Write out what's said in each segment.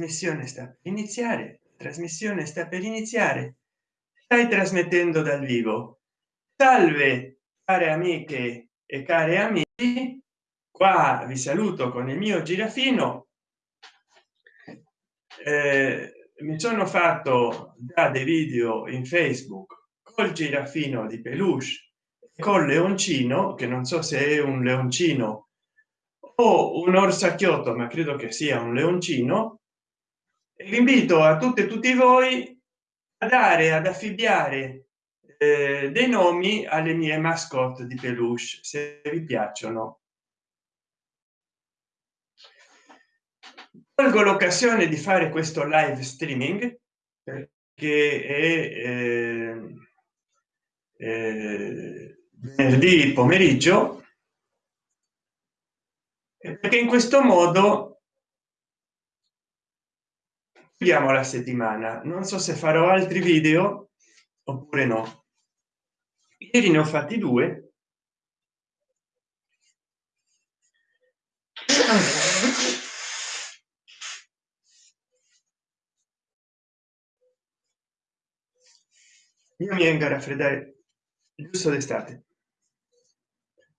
trasmissione sta per iniziare trasmissione sta per iniziare. Stai trasmettendo dal vivo. Salve care amiche e cari amici. Qua vi saluto con il mio girafino. Eh, mi sono fatto già dei video in facebook col girafino di peluche col leoncino che non so se è un leoncino o un orsacchiotto ma credo che sia un leoncino e vi invito a tutte e tutti voi a dare ad affibbiare eh, dei nomi alle mie mascotte di peluche se vi piacciono. Colgo l'occasione di fare questo live streaming perché è eh, eh, venerdì pomeriggio perché in questo modo chiudiamo la settimana. Non so se farò altri video oppure no. Ieri ne ho fatti due. Io mi vengo a raffreddare giusto d'estate.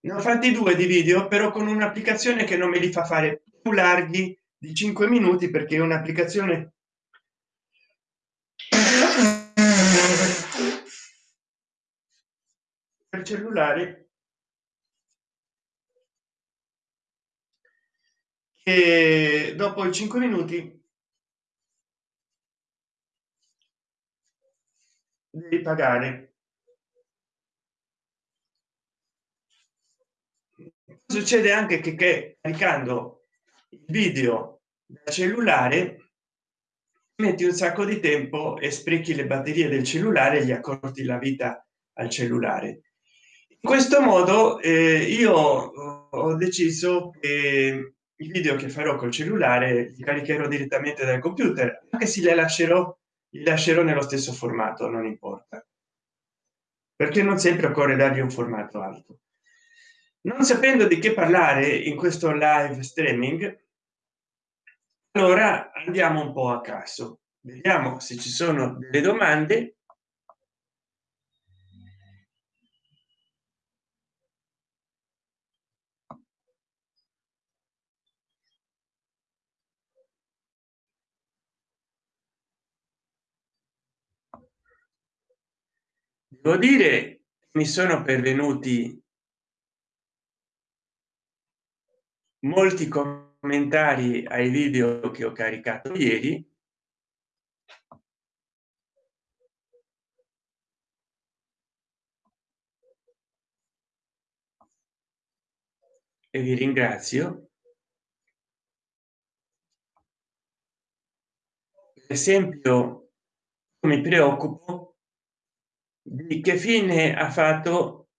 Ne ho fatti due di video però con un'applicazione che non me li fa fare più larghi di 5 minuti perché è un'applicazione per cellulare che dopo i 5 minuti devi pagare. Succede anche che, che caricando il video da cellulare metti un sacco di tempo e sprechi le batterie del cellulare gli accorti la vita al cellulare in questo modo eh, io ho deciso che i video che farò col cellulare li caricherò direttamente dal computer anche se le lascerò li lascerò nello stesso formato non importa. Perché non sempre occorre dargli un formato alto. Non sapendo di che parlare in questo live streaming allora andiamo un po a caso. Vediamo se ci sono delle domande devo dire mi sono pervenuti molti commentari ai video che ho caricato ieri. E vi ringrazio. Per esempio mi preoccupo di che fine ha fatto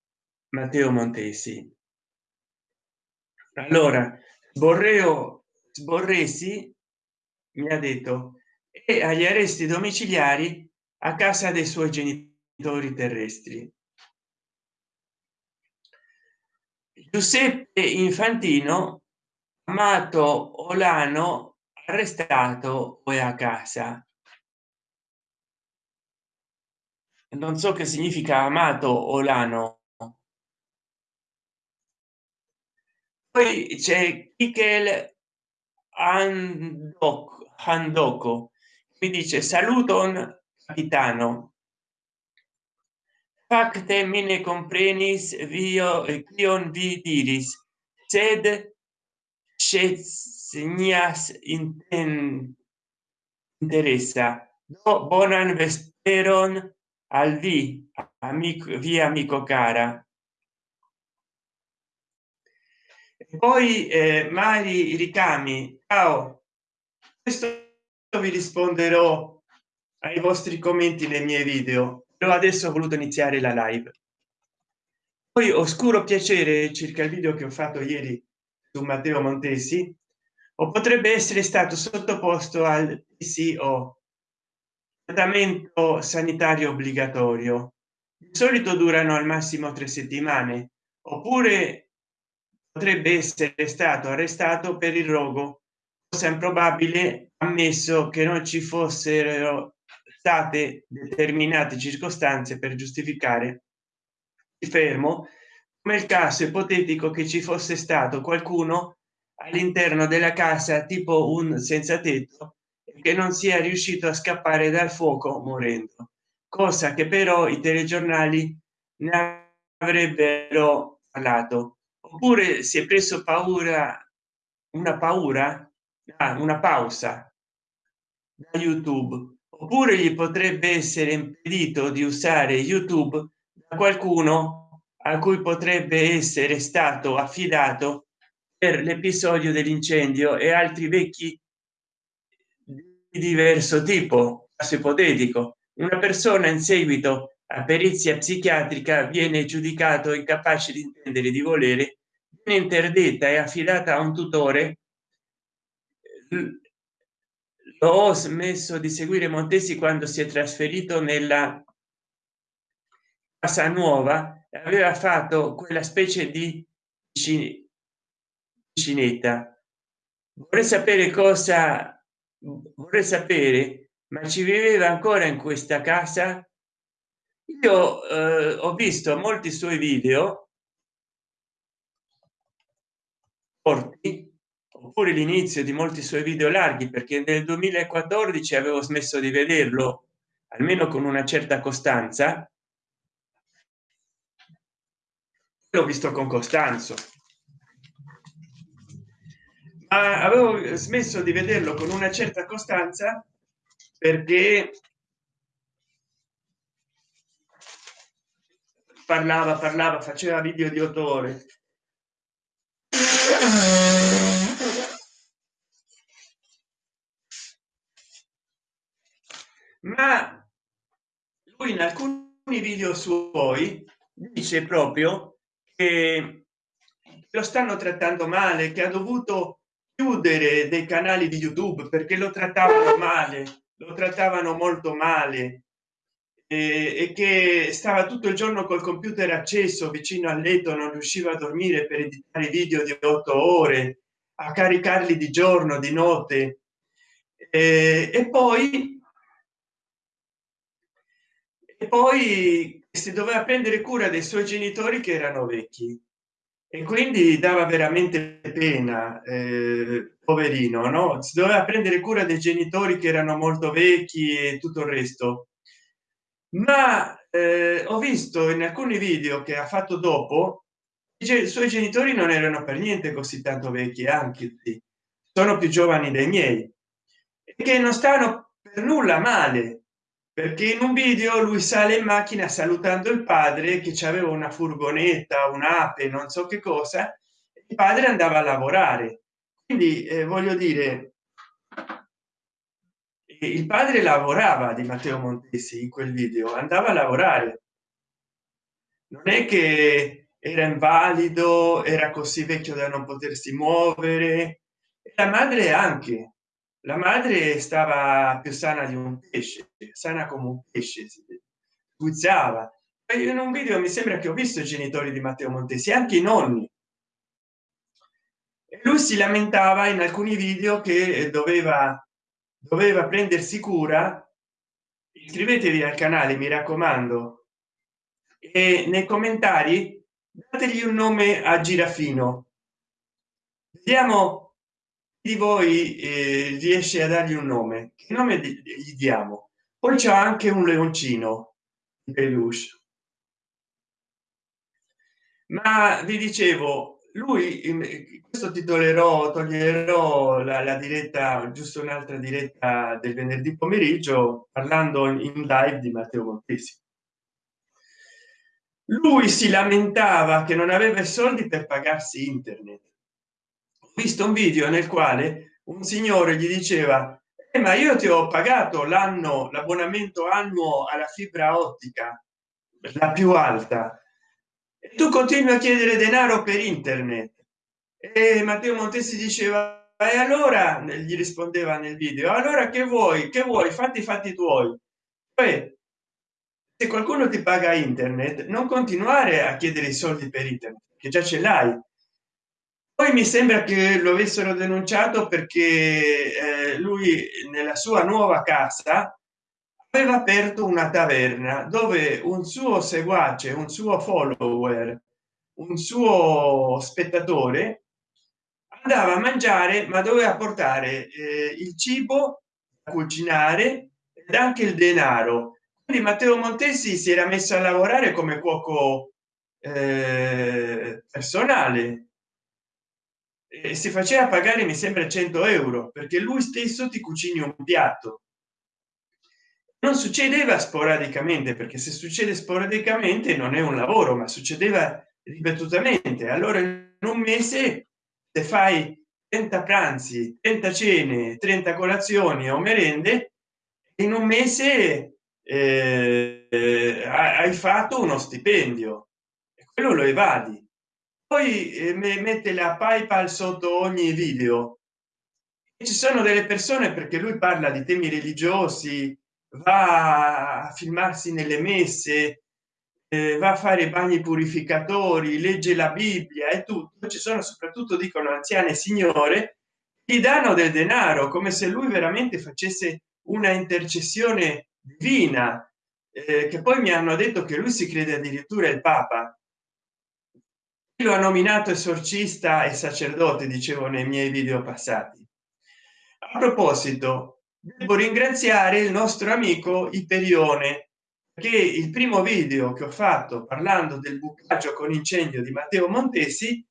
matteo montesi? Allora borreo sborresi mi ha detto e agli arresti domiciliari a casa dei suoi genitori terrestri. Giuseppe infantino amato olano arrestato o a casa non so che significa amato olano poi c'è Michel Handoko mi dice saluton capitano. Facte mine comprenis vio kion vi diris. Sed inten interessa. Do bonan vesperon al vi amico via amico cara. Poi eh, mari ricami ciao. Questo vi risponderò ai vostri commenti nei miei video. Però adesso ho voluto iniziare la live. Poi oscuro piacere circa il video che ho fatto ieri su matteo montesi o potrebbe essere stato sottoposto al PCO trattamento sanitario obbligatorio. Di solito durano al massimo tre settimane oppure potrebbe essere stato arrestato per il rogo. Cosa improbabile ammesso che non ci fossero state determinate circostanze per giustificare. Il fermo. Come il caso ipotetico che ci fosse stato qualcuno all'interno della casa tipo un senza tetto che non sia riuscito a scappare dal fuoco morendo cosa che però i telegiornali ne avrebbero parlato. Oppure si è preso paura una paura ah, una pausa da youtube. Oppure gli potrebbe essere impedito di usare youtube da qualcuno a cui potrebbe essere stato affidato per l'episodio dell'incendio e altri vecchi di diverso tipo caso ipotetico. Una persona in seguito a perizia psichiatrica viene giudicato incapace di intendere di volere viene interdetta e affidata a un tutore. Ho smesso di seguire montesi quando si è trasferito nella casa nuova aveva fatto quella specie di cinetta vorrei sapere cosa vorrei sapere ma ci viveva ancora in questa casa? Io eh, ho visto molti suoi video. Corti oppure l'inizio di molti suoi video larghi perché nel 2014 avevo smesso di vederlo almeno con una certa costanza. L'ho visto con costanzo ma avevo smesso di vederlo con una certa costanza perché parlava parlava faceva video di otto ore ma lui in alcuni video suoi dice proprio che lo stanno trattando male che ha dovuto chiudere dei canali di youtube perché lo trattavano male lo trattavano molto male. E, che stava tutto il giorno col computer acceso vicino al letto non riusciva a dormire per editare video di otto ore a caricarli di giorno di notte. E, e poi e poi si doveva prendere cura dei suoi genitori che erano vecchi e quindi dava veramente pena eh, poverino no? Si doveva prendere cura dei genitori che erano molto vecchi e tutto il resto. Ma eh, ho visto in alcuni video che ha fatto dopo i suoi genitori non erano per niente così tanto vecchi anche sono più giovani dei miei che non stanno per nulla male perché in un video lui sale in macchina salutando il padre che aveva una furgonetta un'ape non so che cosa il padre andava a lavorare. Quindi eh, voglio dire il padre lavorava di matteo montesi in quel video andava a lavorare. Non è che era invalido era così vecchio da non potersi muovere la madre anche la madre stava più sana di un pesce sana come un pesce puzzava in un video mi sembra che ho visto i genitori di matteo montesi anche i nonni. Lui si lamentava in alcuni video che doveva doveva prendersi cura. Iscrivetevi al canale mi raccomando. E nei commentari dategli un nome a girafino. Vediamo di voi eh, riesce a dargli un nome che nome gli diamo? Poi c'è anche un leoncino peluche. Ma vi dicevo lui questo titolerò toglierò la, la diretta giusto un'altra diretta del venerdì pomeriggio parlando in live di matteo montesi lui si lamentava che non aveva soldi per pagarsi internet visto un video nel quale un signore gli diceva eh, ma io ti ho pagato l'anno l'abbonamento annuo alla fibra ottica la più alta e tu continui a chiedere denaro per internet. E matteo montesi diceva e allora? Gli rispondeva nel video allora che vuoi? Che vuoi? Fatti fatti tuoi. Poi se qualcuno ti paga internet non continuare a chiedere i soldi per internet che già ce l'hai poi mi sembra che lo avessero denunciato perché eh, lui nella sua nuova casa aveva aperto una taverna dove un suo seguace un suo follower un suo spettatore andava a mangiare ma doveva portare eh, il cibo cucinare ed anche il denaro. Quindi matteo montesi si era messo a lavorare come cuoco eh, personale si faceva pagare mi sembra 100 euro perché lui stesso ti cucini un piatto. Non succedeva sporadicamente perché se succede sporadicamente non è un lavoro ma succedeva ripetutamente. Allora in un mese se fai 30 pranzi 30 cene 30 colazioni o merende in un mese eh, hai fatto uno stipendio. E quello lo evadi poi eh, mette la paypal sotto ogni video. E ci sono delle persone perché lui parla di temi religiosi va a filmarsi nelle messe eh, va a fare bagni purificatori legge la bibbia e tutto. Ci sono soprattutto dicono anziane signore gli danno del denaro come se lui veramente facesse una intercessione divina eh, che poi mi hanno detto che lui si crede addirittura il papa lo ha nominato esorcista e sacerdote dicevo nei miei video passati. A proposito devo ringraziare il nostro amico iperione che il primo video che ho fatto parlando del bucaggio con incendio di matteo montesi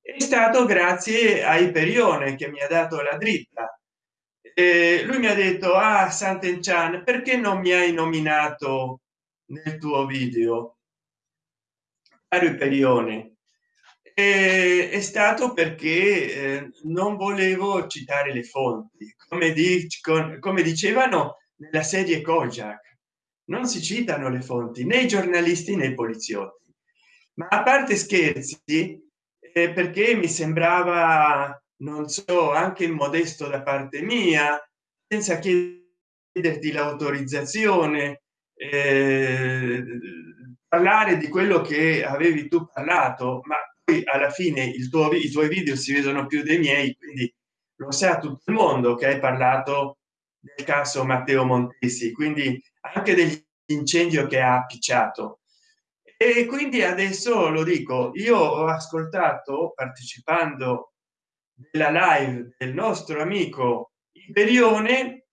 è stato grazie a iperione che mi ha dato la dritta. Eh, lui mi ha detto a ah, Sant'Enchan perché non mi hai nominato nel tuo video? Caro iperione è stato perché eh, non volevo citare le fonti. Come, dic come dicevano nella serie kojak non si citano le fonti né i giornalisti né i poliziotti. Ma a parte scherzi perché mi sembrava non so anche modesto da parte mia senza chiederti l'autorizzazione eh, parlare di quello che avevi tu parlato ma poi alla fine tuo i tuoi video si vedono più dei miei quindi lo sa tutto il mondo che hai parlato del caso matteo montesi quindi anche dell'incendio che ha appicciato. E quindi adesso lo dico io ho ascoltato partecipando della live del nostro amico imperione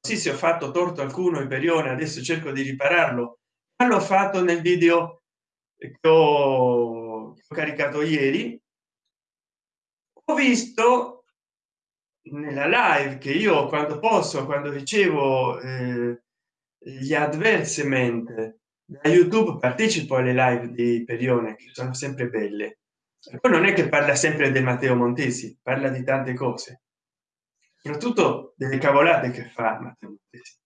sì se ho fatto torto alcuno imperione adesso cerco di ripararlo l'ho fatto nel video che ho caricato ieri ho visto nella live che io quando posso quando ricevo eh, gli advertisement da youtube partecipo alle live di perione che sono sempre belle. Poi non è che parla sempre del matteo montesi parla di tante cose. Soprattutto delle cavolate che fa matteo montesi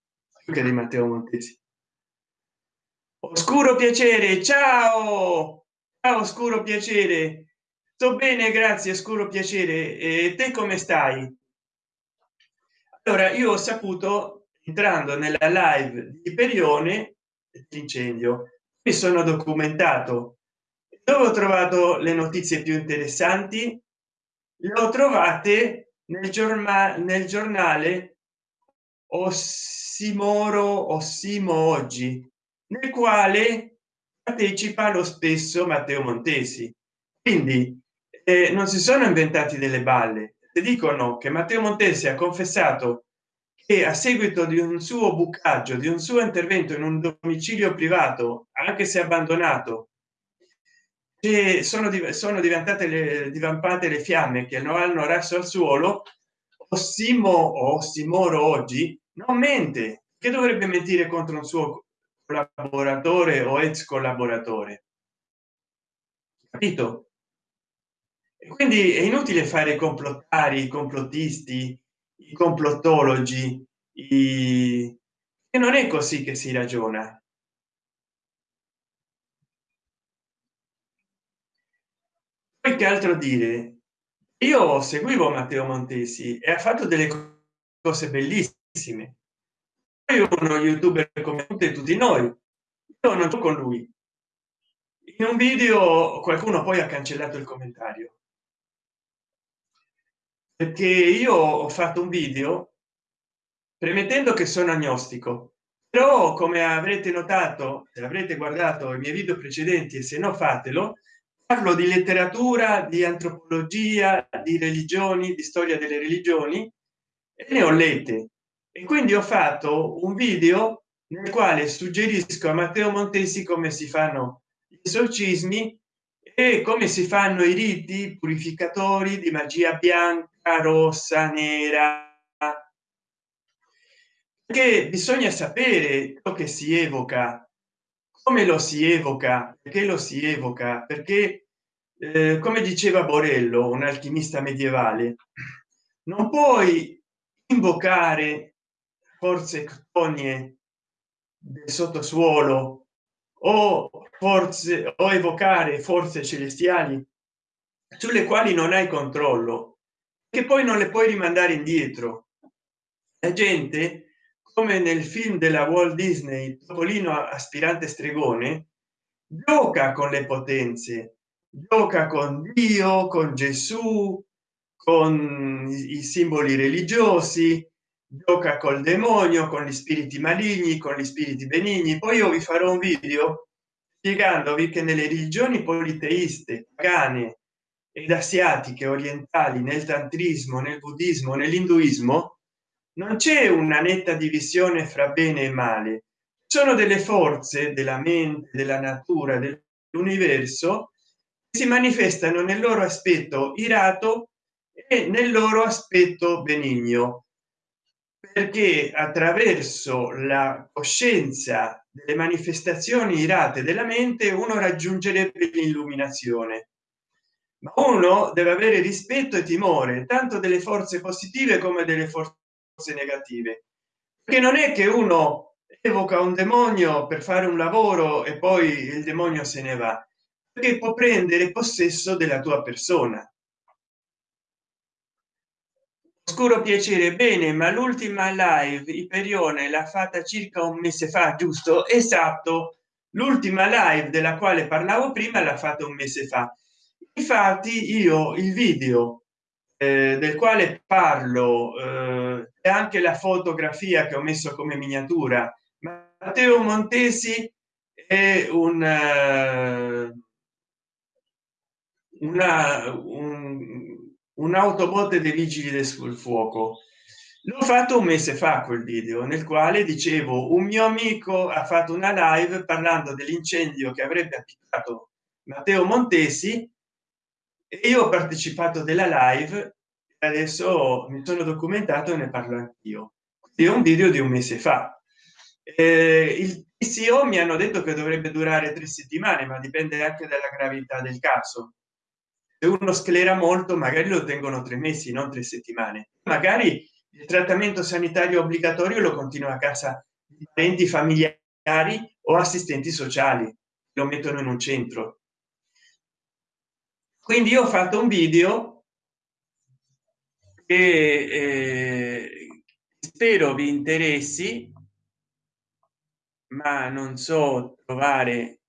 anche di matteo montesi. Oscuro piacere ciao ciao oscuro piacere. Sto bene grazie oscuro piacere. E te come stai? Allora io ho saputo entrando nella live di perione l'incendio mi sono documentato. Dove ho trovato le notizie più interessanti? Le ho trovate nel giornale nel giornale ossimoro ossimo oggi nel quale partecipa lo stesso matteo montesi. Quindi eh, non si sono inventati delle balle. Dicono che matteo montesi ha confessato che a seguito di un suo bucaggio di un suo intervento in un domicilio privato anche se abbandonato che sono, sono diventate le divampate le fiamme che non hanno raso al suolo ossimo o ossimoro oggi non mente che dovrebbe mentire contro un suo collaboratore o ex collaboratore. Capito? E quindi è inutile fare complottari i complottisti i complottologi i... e non è così che si ragiona. Poi che altro dire? Io seguivo matteo montesi e ha fatto delle cose bellissime uno youtuber come tutti noi. Io non con lui. In un video qualcuno poi ha cancellato il commentario. Perché io ho fatto un video premettendo che sono agnostico. Però come avrete notato se avrete guardato i miei video precedenti e se no fatelo. Parlo di letteratura di antropologia di religioni di storia delle religioni e ne ho lette e quindi ho fatto un video nel quale suggerisco a matteo montesi come si fanno gli esorcismi e come si fanno i riti purificatori di magia bianca rossa nera. Che bisogna sapere ciò che si evoca come lo si evoca perché lo si evoca perché eh, come diceva borello un alchimista medievale non puoi invocare forze ctonie del sottosuolo o forze o evocare forze celestiali sulle quali non hai controllo che poi non le puoi rimandare indietro. La gente come nel film della walt disney topolino aspirante stregone gioca con le potenze gioca con dio con gesù con i simboli religiosi gioca col demonio con gli spiriti maligni con gli spiriti benigni. Poi io vi farò un video spiegandovi che nelle religioni politeiste pagane ed asiatiche orientali nel tantrismo nel buddismo nell'induismo non c'è una netta divisione fra bene e male. Sono delle forze della mente della natura dell'universo si manifestano nel loro aspetto irato e nel loro aspetto benigno perché attraverso la coscienza delle manifestazioni irate della mente uno raggiungerebbe l'illuminazione. Ma uno deve avere rispetto e timore tanto delle forze positive come delle forze negative. Che non è che uno evoca un demonio per fare un lavoro e poi il demonio se ne va perché può prendere possesso della tua persona oscuro piacere bene ma l'ultima live iperione l'ha fatta circa un mese fa giusto? Esatto. L'ultima live della quale parlavo prima l'ha fatto un mese fa. Infatti io il video eh, del quale parlo eh, e anche la fotografia che ho messo come miniatura. Matteo montesi è un uh, una un, un'autobotte dei vigili del fuoco. L'ho fatto un mese fa quel video nel quale dicevo un mio amico ha fatto una live parlando dell'incendio che avrebbe appiccato matteo montesi e io ho partecipato della live adesso mi sono documentato e ne parlo anch'io. È un video di un mese fa. Eh, il PCO mi hanno detto che dovrebbe durare tre settimane ma dipende anche dalla gravità del caso se uno sclera molto magari lo tengono tre mesi non tre settimane. Magari il trattamento sanitario obbligatorio lo continua a casa di parenti familiari o assistenti sociali lo mettono in un centro. Quindi ho fatto un video che eh, spero vi interessi ma non so trovare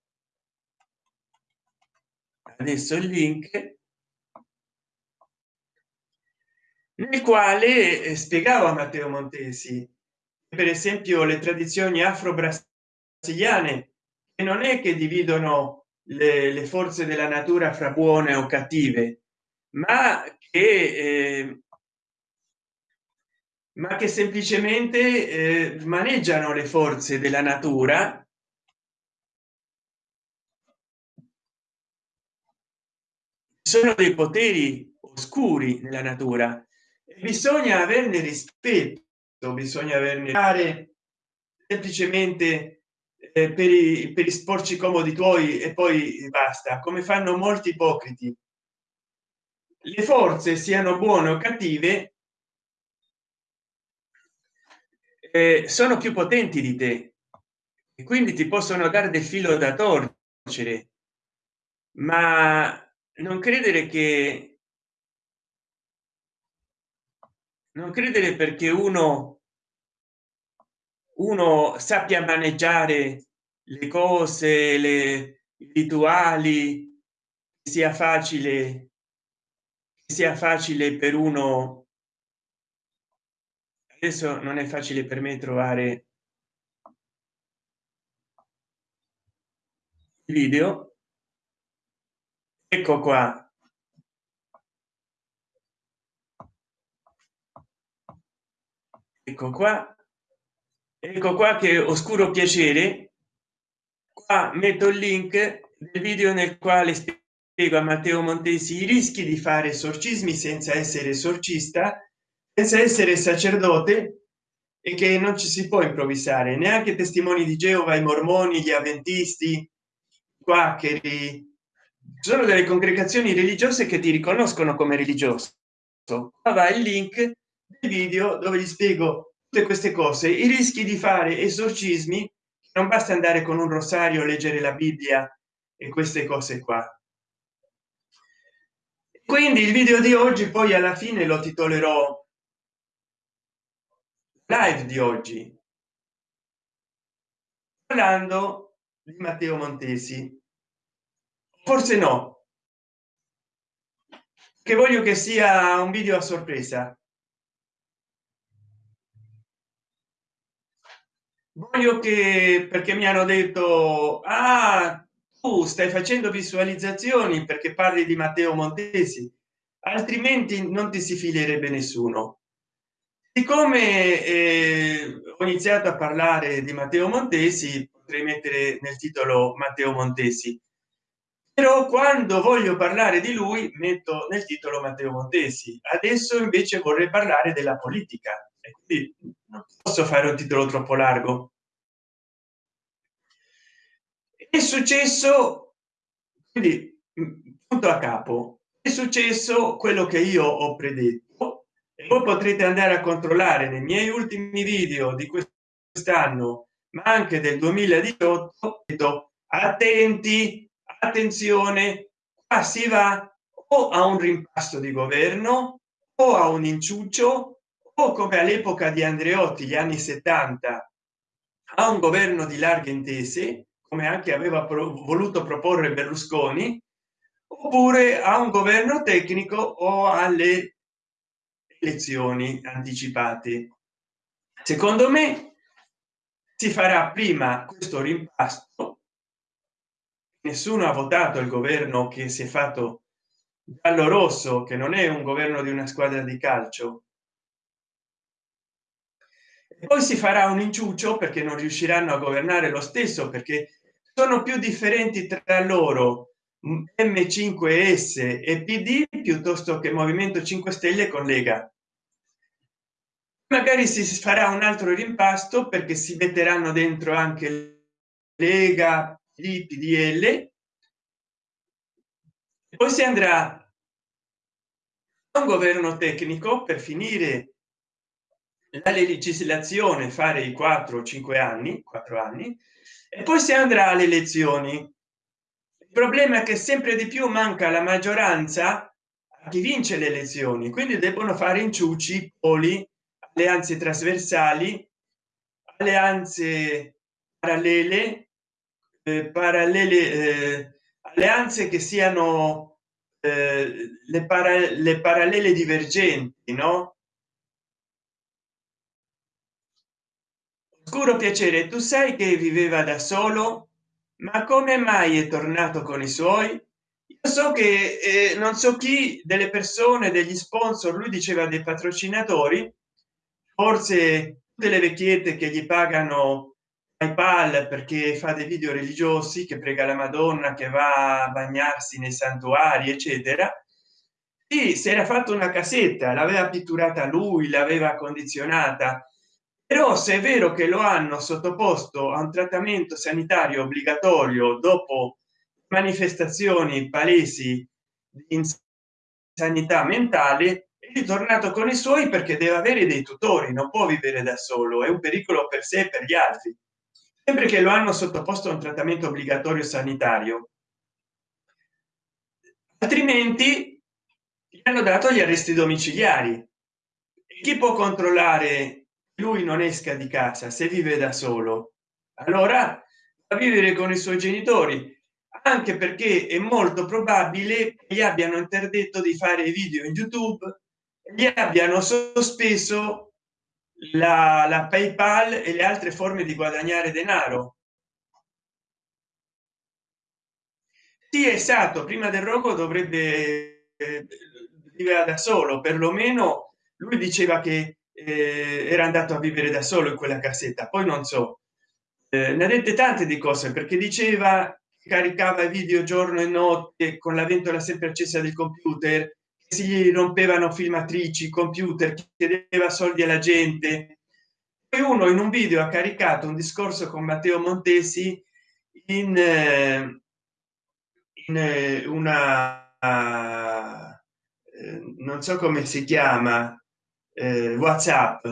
adesso il link nel quale eh, spiegavo a matteo montesi per esempio le tradizioni afro brasiliane che non è che dividono le, le forze della natura fra buone o cattive ma che eh, ma che semplicemente eh, maneggiano le forze della natura. Sono dei poteri oscuri nella natura bisogna averne rispetto bisogna averne fare semplicemente eh, per, i, per i sporci comodi tuoi e poi basta come fanno molti ipocriti. Le forze siano buone o cattive eh, sono più potenti di te e quindi ti possono dare del filo da torcere. Ma non credere che non credere perché uno uno sappia maneggiare le cose le rituali sia facile sia facile per uno. Adesso non è facile per me trovare video. Ecco qua ecco qua ecco qua che oscuro piacere. Qua metto il link del video nel quale spiego a matteo montesi i rischi di fare esorcismi senza essere esorcista senza essere sacerdote e che non ci si può improvvisare. Neanche testimoni di geova i mormoni gli avventisti quaccheri. Sono delle congregazioni religiose che ti riconoscono come religioso. Va il link video dove gli spiego tutte queste cose i rischi di fare esorcismi non basta andare con un rosario leggere la bibbia e queste cose qua. Quindi il video di oggi poi alla fine lo titolerò live di oggi parlando di matteo montesi. Forse no che voglio che sia un video a sorpresa voglio che perché mi hanno detto ah tu stai facendo visualizzazioni perché parli di matteo montesi altrimenti non ti si filerebbe nessuno. Siccome eh, ho iniziato a parlare di matteo montesi potrei mettere nel titolo matteo montesi. Però quando voglio parlare di lui metto nel titolo matteo montesi. Adesso invece vorrei parlare della politica e quindi non posso fare un titolo troppo largo. È successo quindi punto a capo. È successo quello che io ho predetto voi potrete andare a controllare nei miei ultimi video di quest'anno ma anche del 2018 attenti attenzione qua si va o a un rimpasto di governo o a un inciuccio come all'epoca di andreotti gli anni 70 a un governo di larghe intese come anche aveva voluto proporre berlusconi oppure a un governo tecnico o alle elezioni anticipate. Secondo me si farà prima questo rimpasto. Nessuno ha votato il governo che si è fatto giallo rosso che non è un governo di una squadra di calcio poi si farà un inciuccio perché non riusciranno a governare lo stesso perché sono più differenti tra loro m5s e pd piuttosto che movimento 5 stelle con lega. Magari si farà un altro rimpasto perché si metteranno dentro anche lega di pdl poi si andrà a un governo tecnico per finire la legislazione fare i 4 o 5 anni 4 anni e poi si andrà alle elezioni. Il problema è che sempre di più manca la maggioranza a chi vince le elezioni quindi debbono fare inciuci poli alleanze trasversali alleanze parallele eh, parallele eh, alleanze che siano eh, le, para le parallele divergenti no oscuro piacere tu sai che viveva da solo? Ma come mai è tornato con i suoi? Io so che eh, non so chi delle persone degli sponsor lui diceva dei patrocinatori forse tutte le vecchiette che gli pagano paypal perché fa dei video religiosi che prega la madonna che va a bagnarsi nei santuari eccetera. E si era fatto una casetta l'aveva pitturata lui l'aveva condizionata però se è vero che lo hanno sottoposto a un trattamento sanitario obbligatorio dopo manifestazioni palesi di insanità mentale è ritornato con i suoi perché deve avere dei tutori non può vivere da solo è un pericolo per sé e per gli altri. Sempre che lo hanno sottoposto a un trattamento obbligatorio sanitario. Altrimenti gli hanno dato gli arresti domiciliari. Chi può controllare lui non esca di casa se vive da solo. Allora a vivere con i suoi genitori anche perché è molto probabile che gli abbiano interdetto di fare video in youtube gli abbiano sospeso la, la paypal e le altre forme di guadagnare denaro. Sì esatto prima del rogo dovrebbe eh, vivere da solo perlomeno lui diceva che eh, era andato a vivere da solo in quella cassetta poi non so. Eh, ne ha dette tante di cose perché diceva caricava video giorno e notte con la ventola sempre accesa del computer si rompevano filmatrici computer chiedeva soldi alla gente. Poi uno in un video ha caricato un discorso con matteo montesi in eh, in eh, una eh, non so come si chiama eh, whatsapp.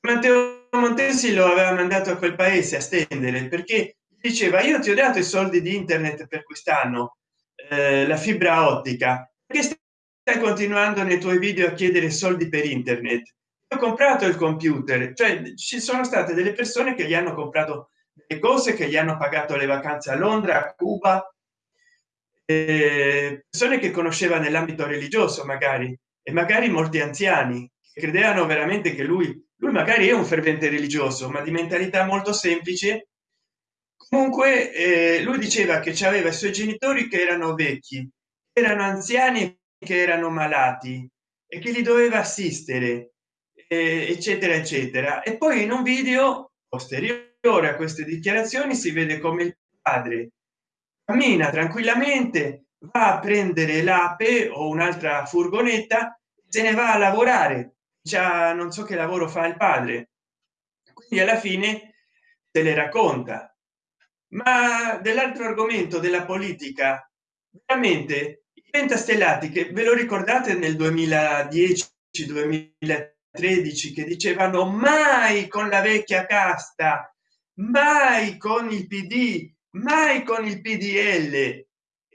Matteo montesi lo aveva mandato a quel paese a stendere perché diceva io ti ho dato i soldi di internet per quest'anno eh, la fibra ottica. Che stai continuando nei tuoi video a chiedere soldi per internet? Ho comprato il computer. Cioè ci sono state delle persone che gli hanno comprato le cose che gli hanno pagato le vacanze a londra a cuba eh, persone che conosceva nell'ambito religioso magari e magari molti anziani credevano veramente che lui lui magari è un fervente religioso ma di mentalità molto semplice. Comunque eh, lui diceva che aveva i suoi genitori che erano vecchi erano anziani che erano malati e che li doveva assistere eh, eccetera eccetera. E poi in un video posteriore a queste dichiarazioni si vede come il padre cammina tranquillamente va a prendere l'ape o un'altra furgonetta se ne va a lavorare già non so che lavoro fa il padre. Quindi alla fine se le racconta. Ma dell'altro argomento della politica veramente i pentastellati che ve lo ricordate nel 2010 2013 che dicevano mai con la vecchia casta mai con il pd mai con il pdl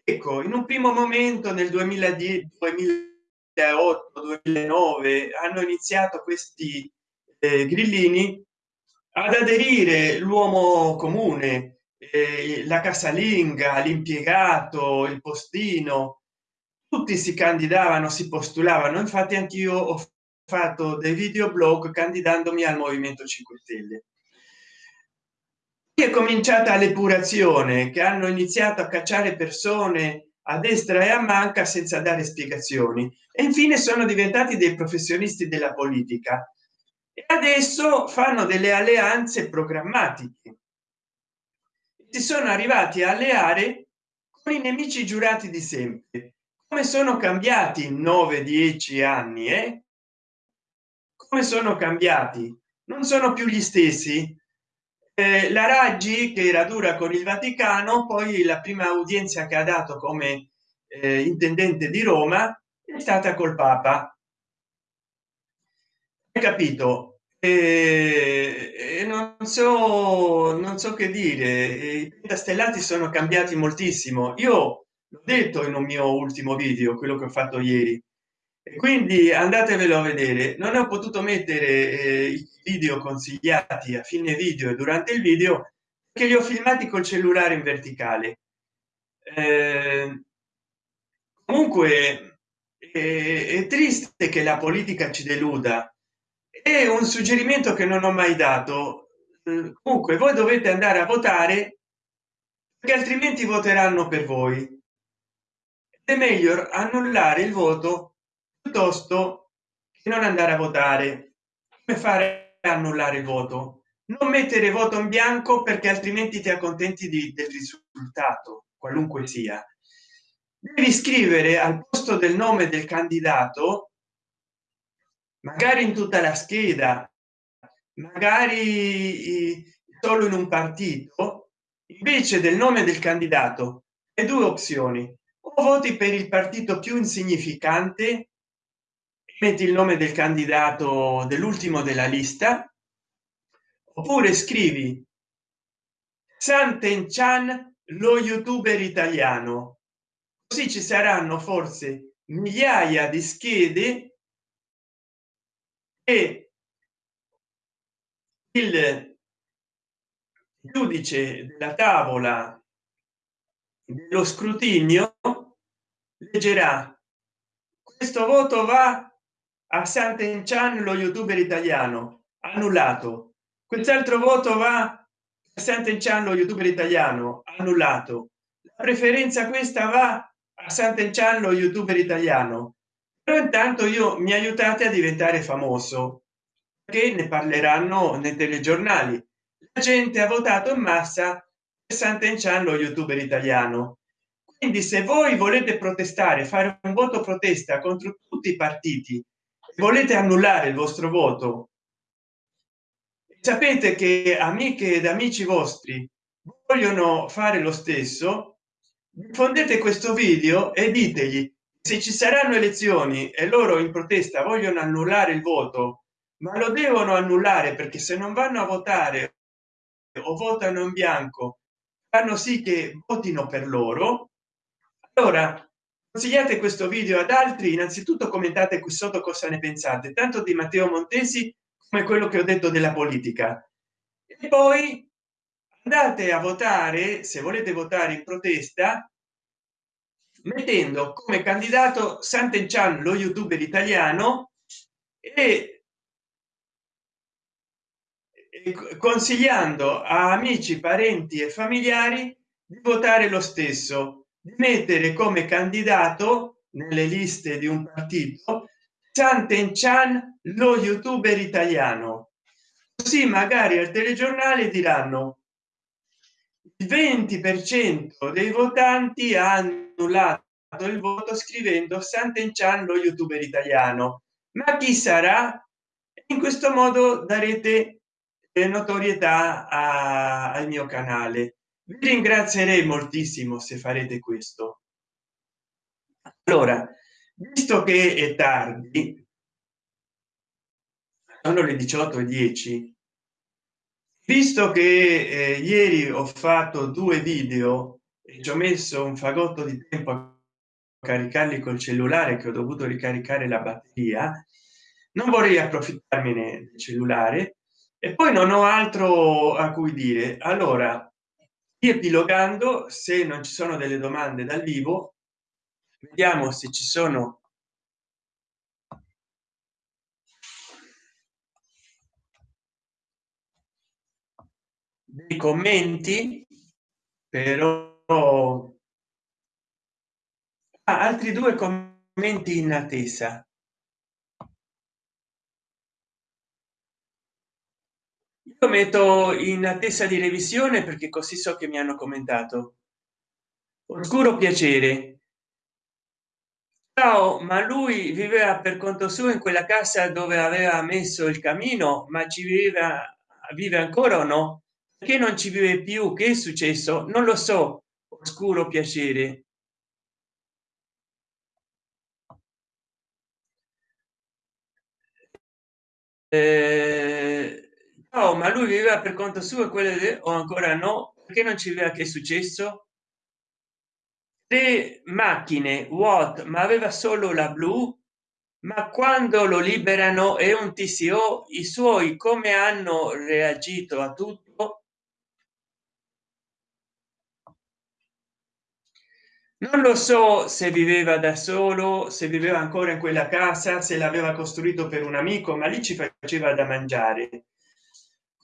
ecco in un primo momento nel 2010 2008 2009 hanno iniziato questi eh, grillini ad aderire l'uomo comune eh, la casalinga l'impiegato il postino. Tutti si candidavano si postulavano. Infatti anch'io ho fatto dei videoblog candidandomi al movimento 5 stelle. È cominciata l'epurazione che hanno iniziato a cacciare persone a destra e a manca senza dare spiegazioni. E infine sono diventati dei professionisti della politica. E adesso fanno delle alleanze programmatiche. Si sono arrivati a alleare con i nemici giurati di sempre. Come sono cambiati in 9 10 anni eh? come sono cambiati? Non sono più gli stessi la raggi che era dura con il vaticano poi la prima udienza che ha dato come eh, intendente di roma è stata col papa. Hai capito? E, non so non so che dire. I castellati sono cambiati moltissimo. Io l'ho detto in un mio ultimo video quello che ho fatto ieri quindi andatevelo a vedere. Non ho potuto mettere eh, i video consigliati a fine video e durante il video che li ho filmati col cellulare in verticale. Eh, comunque è, è triste che la politica ci deluda. È un suggerimento che non ho mai dato. Eh, comunque voi dovete andare a votare perché altrimenti voteranno per voi. È meglio annullare il voto piuttosto che non andare a votare come fare annullare il voto? Non mettere voto in bianco perché altrimenti ti accontenti di, del risultato qualunque sia. Devi scrivere al posto del nome del candidato magari in tutta la scheda magari solo in un partito invece del nome del candidato e due opzioni. O voti per il partito più insignificante metti il nome del candidato dell'ultimo della lista oppure scrivi Santen Chan lo youtuber italiano. Così ci saranno forse migliaia di schede e il giudice della tavola dello scrutinio leggerà questo voto va a Sant'Enchan lo youtuber italiano annullato. Quest'altro voto va a Sant'Enciano youtuber italiano annullato. La preferenza questa va a Sant'Enciano youtuber italiano. Però intanto io mi aiutate a diventare famoso che ne parleranno nei telegiornali. La gente ha votato in massa Sant'Enciano youtuber italiano. Quindi se voi volete protestare fare un voto protesta contro tutti i partiti volete annullare il vostro voto? Sapete che amiche ed amici vostri vogliono fare lo stesso? Diffondete questo video e ditegli se ci saranno elezioni e loro in protesta vogliono annullare il voto ma lo devono annullare perché se non vanno a votare o votano in bianco fanno sì che votino per loro allora consigliate questo video ad altri innanzitutto commentate qui sotto cosa ne pensate tanto di matteo montesi come quello che ho detto della politica. E poi andate a votare se volete votare in protesta mettendo come candidato Sant'Enchan lo youtuber italiano e consigliando a amici parenti e familiari di votare lo stesso mettere come candidato nelle liste di un partito Sant'Enchan lo youtuber italiano. Così magari al telegiornale diranno il 20 per cento dei votanti ha annullato il voto scrivendo Sant'Enchan lo youtuber italiano. Ma chi sarà? In questo modo darete notorietà a, al mio canale vi ringrazierei moltissimo se farete questo. Allora visto che è tardi sono le 18 e 10 visto che eh, ieri ho fatto due video e ci ho messo un fagotto di tempo a caricarli col cellulare che ho dovuto ricaricare la batteria non vorrei approfittarmene del cellulare e poi non ho altro a cui dire. Allora riepilogando se non ci sono delle domande dal vivo vediamo se ci sono dei commenti però ah, altri due commenti in attesa io metto in attesa di revisione perché così so che mi hanno commentato. Oscuro piacere. Ciao ma lui viveva per conto suo in quella casa dove aveva messo il camino ma ci viveva vive ancora o no? Che non ci vive più? Che è successo? Non lo so. Oscuro piacere. Eh, no ma lui viveva per conto suo e quelle o ancora no perché non ci viveva che è successo? Le macchine what ma aveva solo la blu? Ma quando lo liberano è un tco i suoi come hanno reagito a tutto? Non lo so se viveva da solo se viveva ancora in quella casa se l'aveva costruito per un amico ma lì ci faceva da mangiare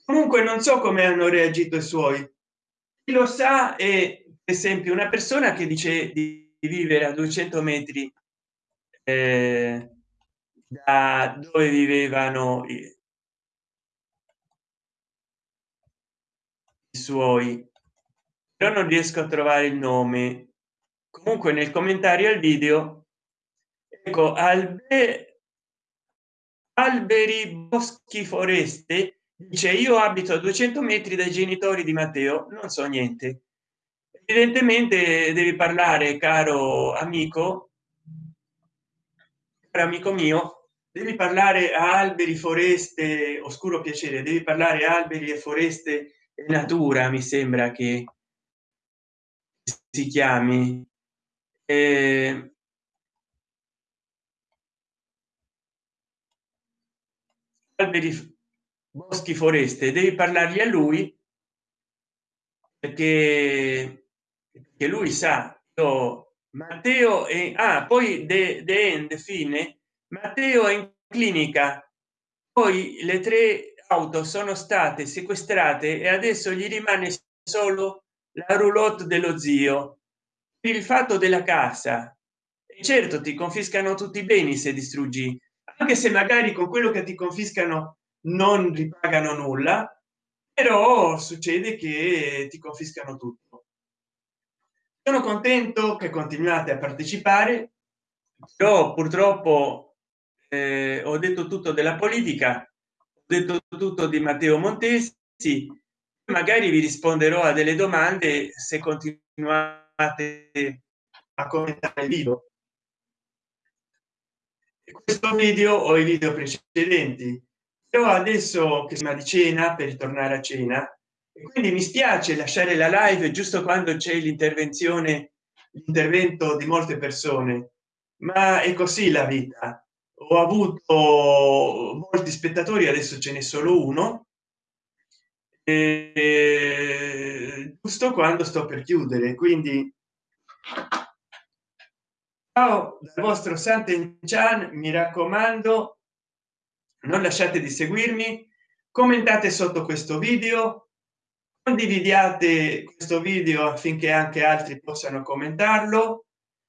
comunque non so come hanno reagito i suoi. Chi lo sa è per esempio una persona che dice di vivere a 200 metri eh, da dove vivevano i suoi. Però non riesco a trovare il nome. Comunque nel commentario al video ecco albe alberi boschi foreste dice io abito a 200 metri dai genitori di matteo non so niente. Evidentemente devi parlare caro amico caro amico mio devi parlare a alberi foreste oscuro piacere devi parlare alberi e foreste e natura mi sembra che si chiami. Eh, alberi boschi foreste devi parlargli a lui perché, che lui sa io matteo e ah, poi de, de, de fine. Matteo è in clinica. Poi le tre auto sono state sequestrate e adesso gli rimane solo la roulotte dello zio. Il fatto della casa. Certo ti confiscano tutti i beni se distruggi anche se magari con quello che ti confiscano non ripagano nulla però succede che ti confiscano tutto. Sono contento che continuate a partecipare. Però purtroppo eh, ho detto tutto della politica ho detto tutto di matteo montesi. Magari vi risponderò a delle domande se continuate a commentare il video. Questo video o i video precedenti però adesso che si di cena per ritornare a cena quindi mi spiace lasciare la live giusto quando c'è l'intervenzione l'intervento di molte persone ma è così la vita. Ho avuto molti spettatori adesso ce n'è solo uno e giusto quando sto per chiudere quindi ciao dal vostro santen chan mi raccomando non lasciate di seguirmi commentate sotto questo video condividiate questo video affinché anche altri possano commentarlo.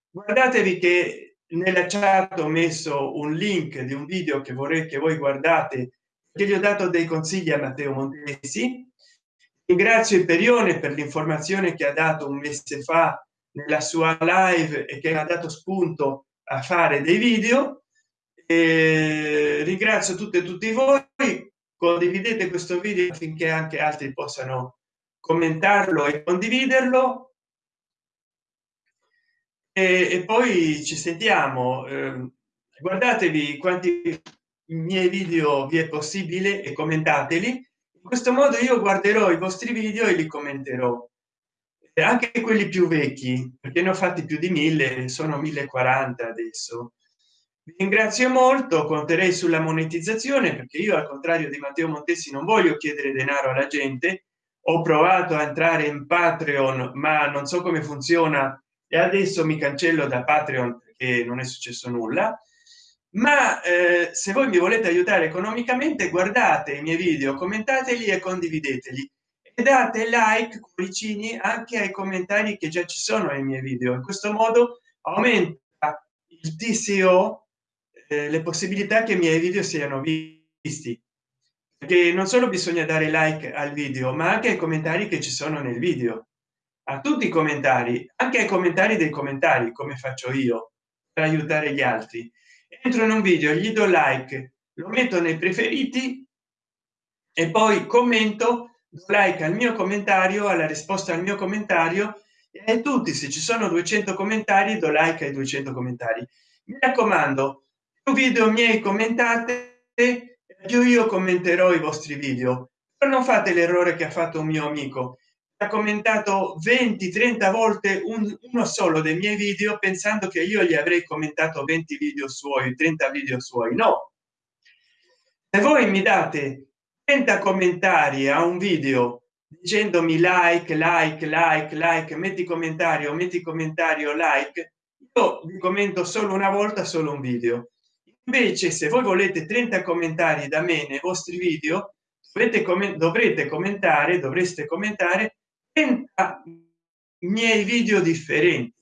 Guardatevi che nella chat ho messo un link di un video che vorrei che voi guardate che gli ho dato dei consigli a matteo montesi. Ringrazio Imperione per l'informazione che ha dato un mese fa nella sua live e che ha dato spunto a fare dei video e ringrazio tutte e tutti voi. Condividete questo video affinché anche altri possano commentarlo e condividerlo. E, e poi ci sentiamo. Eh, guardatevi quanti miei video vi è possibile e commentateli. In questo modo io guarderò i vostri video e li commenterò. Anche quelli più vecchi perché ne ho fatti più di mille sono 1040 adesso ringrazio molto conterei sulla monetizzazione perché io al contrario di matteo montesi non voglio chiedere denaro alla gente. Ho provato a entrare in patreon ma non so come funziona e adesso mi cancello da patreon perché non è successo nulla. Ma eh, se voi mi volete aiutare economicamente guardate i miei video commentateli e condivideteli. E date like cuoricini anche ai commentari che già ci sono nei miei video. In questo modo aumenta il tco eh, le possibilità che i miei video siano visti. Perché non solo bisogna dare like al video ma anche ai commentari che ci sono nel video. A tutti i commentari anche ai commentari dei commentari come faccio io per aiutare gli altri. Entro in un video gli do like lo metto nei preferiti e poi commento like al mio commentario alla risposta al mio commentario e tutti se ci sono 200 commentari do like ai 200 commentari. Mi raccomando video miei commentate più io commenterò i vostri video. Però non fate l'errore che ha fatto un mio amico. Ha commentato 20 30 volte un, uno solo dei miei video pensando che io gli avrei commentato 20 video suoi 30 video suoi. No! Se voi mi date 30 commentari a un video dicendomi like like like like metti commentario metti commentario like io vi commento solo una volta solo un video invece se voi volete 30 commentari da me nei vostri video dovete come dovrete commentare dovreste commentare 30 miei video differenti.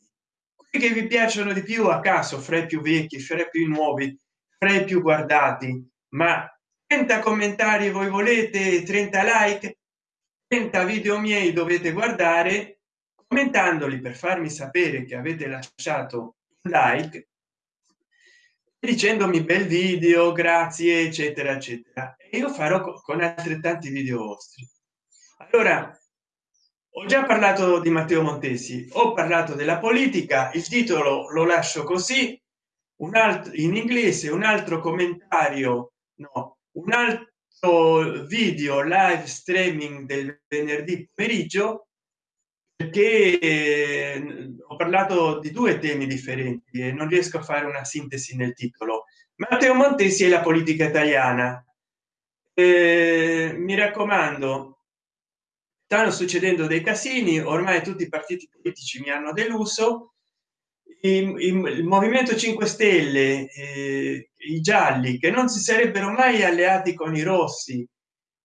Che vi piacciono di più a caso fra i più vecchi fra i più nuovi fra i più guardati ma 30 commentari voi volete 30 like 30 video miei dovete guardare commentandoli per farmi sapere che avete lasciato like dicendomi bel video grazie eccetera eccetera. E io farò con altrettanti video vostri. Allora ho già parlato di matteo montesi ho parlato della politica il titolo lo lascio così. Un altro in inglese un altro commentario no un altro video live streaming del venerdì pomeriggio perché eh, ho parlato di due temi differenti e non riesco a fare una sintesi nel titolo. Matteo montesi e la politica italiana. Eh, mi raccomando stanno succedendo dei casini ormai tutti i partiti politici mi hanno deluso. Il, il movimento 5 stelle eh, i gialli che non si sarebbero mai alleati con i rossi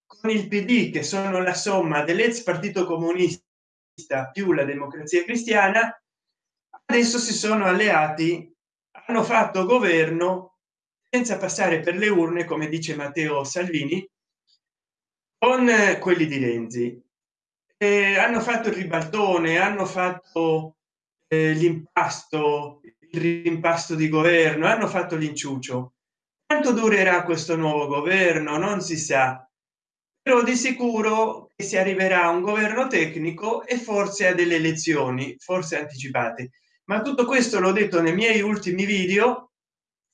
con il pd che sono la somma dell'ex partito comunista più la democrazia cristiana adesso si sono alleati hanno fatto governo senza passare per le urne come dice matteo salvini con quelli di renzi. Eh, hanno fatto il ribaltone hanno fatto eh, l'impasto il di governo hanno fatto l'inciuccio. Quanto durerà questo nuovo governo? Non si sa. Però di sicuro si arriverà a un governo tecnico e forse a delle elezioni forse anticipate. Ma tutto questo l'ho detto nei miei ultimi video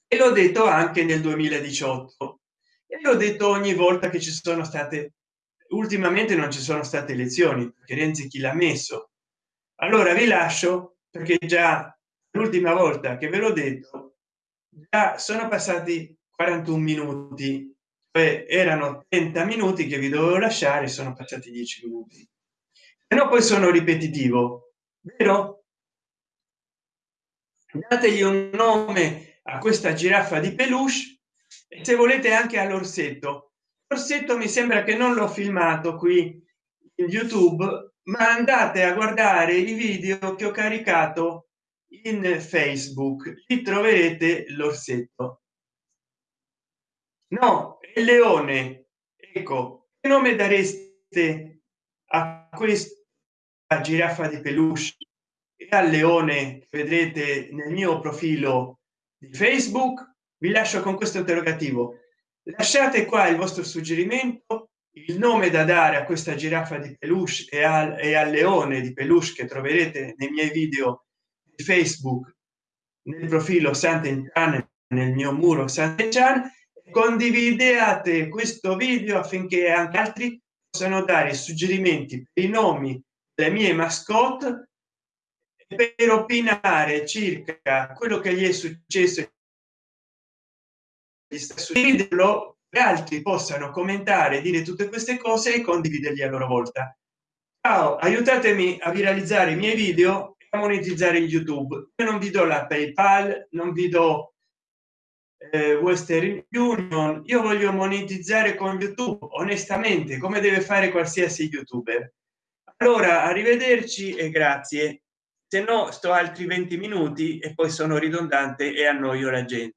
e l'ho detto anche nel 2018 e l'ho detto ogni volta che ci sono state ultimamente non ci sono state elezioni perché renzi chi l'ha messo? Allora vi lascio perché già l'ultima volta che ve l'ho detto già sono passati 41 minuti cioè erano 30 minuti che vi dovevo lasciare sono passati 10 minuti. E no poi sono ripetitivo vero? Dategli un nome a questa giraffa di peluche e se volete anche all'orsetto. Orsetto mi sembra che non l'ho filmato qui in youtube ma andate a guardare i video che ho caricato in facebook. Lì troverete l'orsetto no il leone. Ecco che nome dareste a questa giraffa di peluche? E al leone vedrete nel mio profilo di facebook. Vi lascio con questo interrogativo. Lasciate qua il vostro suggerimento. Il nome da dare a questa giraffa di peluche e al, e al leone di peluche che troverete nei miei video di facebook nel profilo Sant'Enchan nel mio muro Sant'Enchan condividete questo video affinché anche altri possano dare suggerimenti per i nomi delle mie mascotte per opinare circa quello che gli è successo video e altri possano commentare dire tutte queste cose e condividerli a loro volta. Ciao aiutatemi a viralizzare i miei video e a monetizzare youtube. Io non vi do la paypal non vi do eh, western union io voglio monetizzare con youtube onestamente come deve fare qualsiasi youtuber. Allora arrivederci e grazie. Se no sto altri 20 minuti e poi sono ridondante e annoio la gente